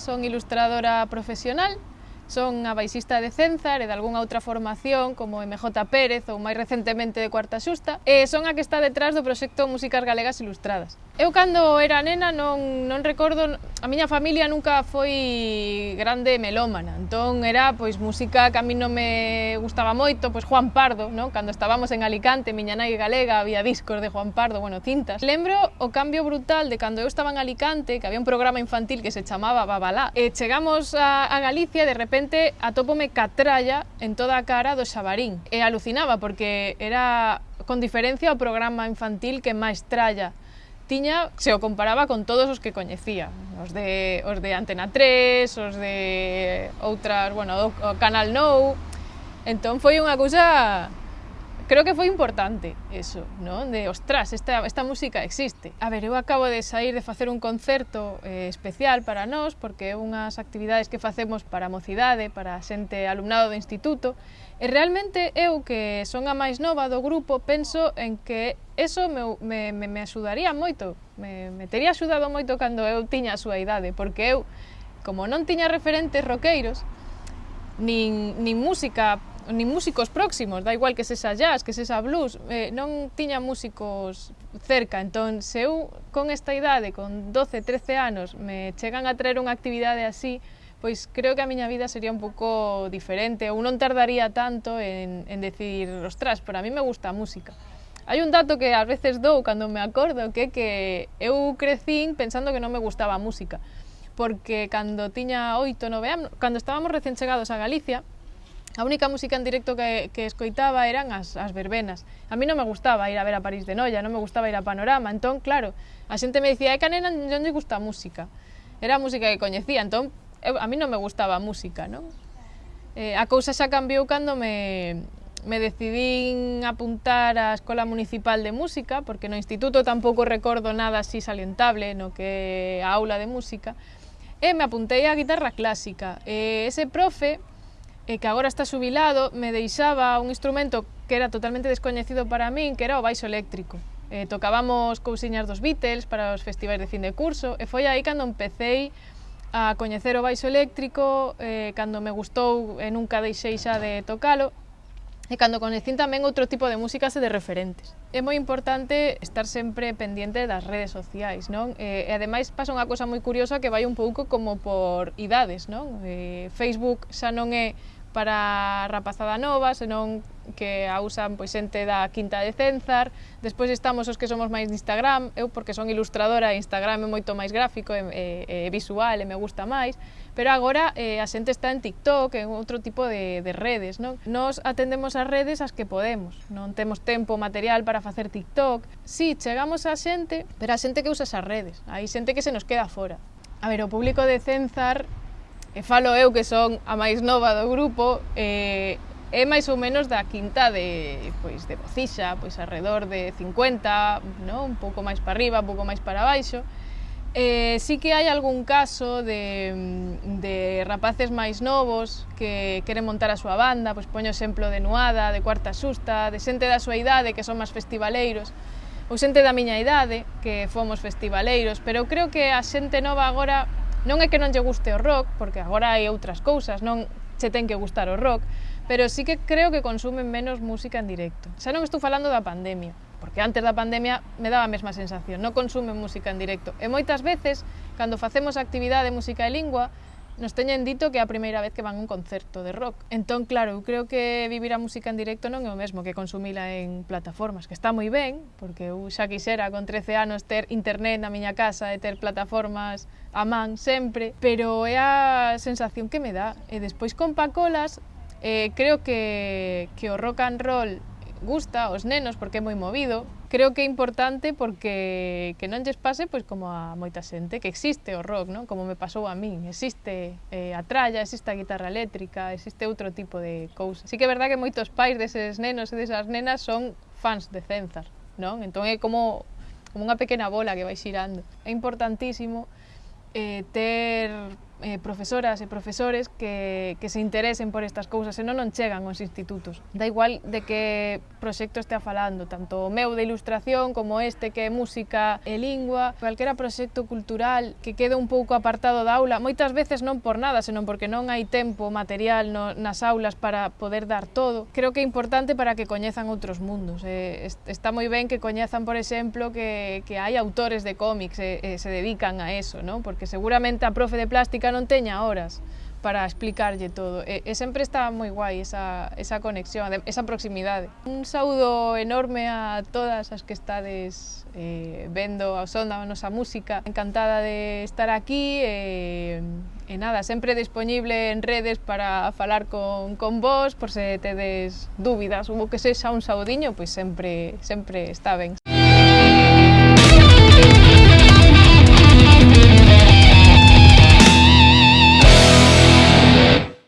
son ilustradora profesional, Son a baixista de Cenzar e de algunha outra formación como MJ Pérez ou máis recentemente de Cuarta Xusta e son a que está detrás do proxecto Músicas Galegas Ilustradas. Eu cando era nena non, non recordo, a miña familia nunca foi grande melómana, entón era pois música que a mí non me gustaba moito, pois Juan Pardo, non? cando estábamos en Alicante, miña nai galega, había discos de Juan Pardo, bueno, cintas. Lembro o cambio brutal de cando eu estaba en Alicante, que había un programa infantil que se chamaba Babalá, e chegamos a, a Galicia e de repente repente atópome catralla en toda a cara do Xabarín. E alucinaba porque era con diferencia o programa infantil que máis tralla. Tiña se o comparaba con todos os que coñecía, os de, os de Antena 3, os de outras, bueno, o Canal Nou, entón foi unha cousa creo que foi importante eso, ¿no? de ostras, esta, esta música existe. A ver, eu acabo de sair de facer un concerto eh, especial para nós, porque é unhas actividades que facemos para a mocidade, para a xente alumnado do instituto, e realmente eu, que son a máis nova do grupo, penso en que eso me, me, me, me axudaría moito, me, me tería axudado moito cando eu tiña a súa idade, porque eu, como non tiña referentes roqueiros, nin, nin música nin músicos próximos, da igual que sexa jazz, que sexa blues, eh, non tiña músicos cerca, entón se eu con esta idade, con 12, 13 anos, me chegan a traer unha actividade así, pois creo que a miña vida sería un pouco diferente ou non tardaría tanto en, en decidir, ostras, pero a mí me gusta a música. Hai un dato que ás veces dou cando me acordo que que eu crecín pensando que non me gustaba a música, porque cando tiña 8, 9 anos, cando estábamos recén chegados a Galicia, A única música en directo que, que escoitaba eran as, as verbenas. A mí non me gustaba ir a ver a París de Noia, non me gustaba ir a Panorama. Entón, claro, a xente me dicía, é que a nena non lle gusta a música. Era a música que coñecía, entón eu, a mí non me gustaba a música, non? Eh, a cousa xa cambiou cando me, me decidín apuntar á Escola Municipal de Música, porque no instituto tampouco recordo nada así salientable no que a aula de música, e me apuntei á guitarra clásica. E ese profe e que agora está xubilado, me deixaba un instrumento que era totalmente descoñecido para min, que era o baixo eléctrico. Eh, tocábamos cousiñas dos Beatles para os festivais de fin de curso, e foi aí cando empecéi a coñecer o baixo eléctrico, eh, cando me gustou e nunca deixei xa de tocalo, e cando conecín tamén outro tipo de músicas e de referentes. É moi importante estar sempre pendente das redes sociais, non? E, e ademais pasa unha cosa moi curiosa que vai un pouco como por idades, non? E, Facebook xa non é para a rapazada nova, senón que a usan pois xente da Quinta de Cenzar. Despois estamos os que somos máis de Instagram, eu porque son ilustradora, Instagram é moito máis gráfico, e, e, e visual e me gusta máis, pero agora eh, a xente está en TikTok, en outro tipo de, de redes, non? Nos atendemos as redes as que podemos, non temos tempo material para facer TikTok. Si, sí, chegamos a xente, pero a xente que usa as redes, hai xente que se nos queda fora. A ver, o público de Cenzar e falo eu que son a máis nova do grupo, eh, é máis ou menos da quinta de, pois, de Bocixa, pois alrededor de 50, no? un pouco máis para arriba, un pouco máis para baixo. Eh, sí que hai algún caso de, de rapaces máis novos que queren montar a súa banda, pois poño exemplo de Nuada, de Cuarta Susta, de xente da súa idade que son máis festivaleiros, ou xente da miña idade que fomos festivaleiros, pero creo que a xente nova agora non é que non lle guste o rock, porque agora hai outras cousas, non che ten que gustar o rock, pero sí que creo que consumen menos música en directo. Xa non estou falando da pandemia, porque antes da pandemia me daba a mesma sensación, non consumen música en directo. E moitas veces, cando facemos actividade de música e lingua, nos teñen dito que é a primeira vez que van a un concerto de rock. Entón, claro, eu creo que vivir a música en directo non é o mesmo que consumila en plataformas, que está moi ben, porque eu xa quixera con 13 anos ter internet na miña casa e ter plataformas a man sempre, pero é a sensación que me dá. E despois con Pacolas, eh, creo que, que o rock and roll gusta aos nenos porque é moi movido, creo que é importante porque que non lles pase pois como a moita xente que existe o rock, non? Como me pasou a min, existe eh, a tralla, existe a guitarra eléctrica, existe outro tipo de cousas. Si que é verdad que moitos pais deses nenos e desas nenas son fans de Cenzar, non? Entón é como como unha pequena bola que vai xirando. É importantísimo eh, ter eh, profesoras e profesores que, que se interesen por estas cousas, senón non chegan aos institutos. Da igual de que proxecto estea falando, tanto o meu de ilustración como este que é música e lingua, calquera proxecto cultural que quede un pouco apartado da aula, moitas veces non por nada, senón porque non hai tempo material no, nas aulas para poder dar todo. Creo que é importante para que coñezan outros mundos. Eh, está moi ben que coñezan, por exemplo, que, que hai autores de cómics e, eh, e eh, se dedican a eso, ¿no? porque seguramente a profe de plástica non teña horas para explicarlle todo. E, e sempre está moi guai esa, esa conexión, esa proximidade. Un saúdo enorme a todas as que estades eh, vendo a sonda a nosa música. Encantada de estar aquí e, e nada, sempre disponible en redes para falar con, con vos por se tedes dúbidas ou que sexa un saudiño, pois sempre, sempre está ben.